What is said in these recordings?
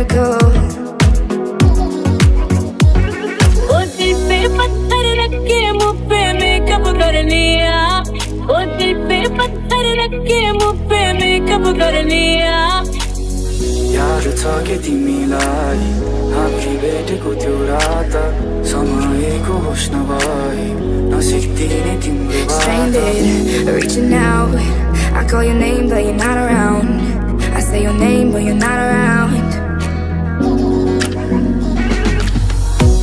miracle. ओ दिल पे पत्थर रख के मुँह पे मेकअप कर लिया ओ दिल पे पत्थर रख के मुँह पे मेकअप कर लिया याद छ कि तिमीलाई हामी भेटेको त्यो रात समयको होस् नभए नसिक्दिने तिम्रो बात Stranded, reaching out. I call your name, but you're not around. I say your name, but you're not around.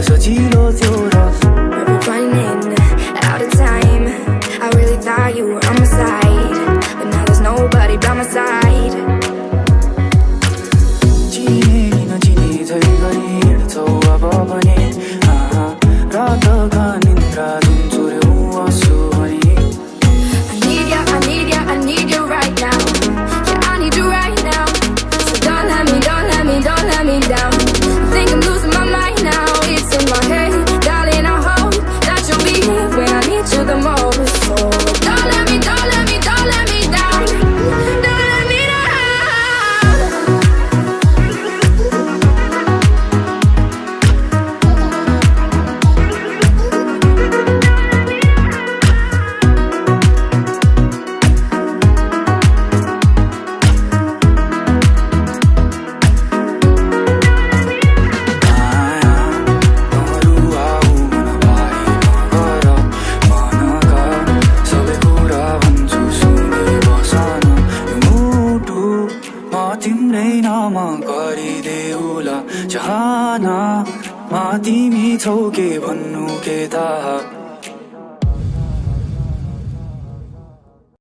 cosa giro di ora We're running out of time. I really thought you were on my side But now there's nobody by my side. गरिदेऊला चाहना मा तिमी छौ के भन्नु के थाहा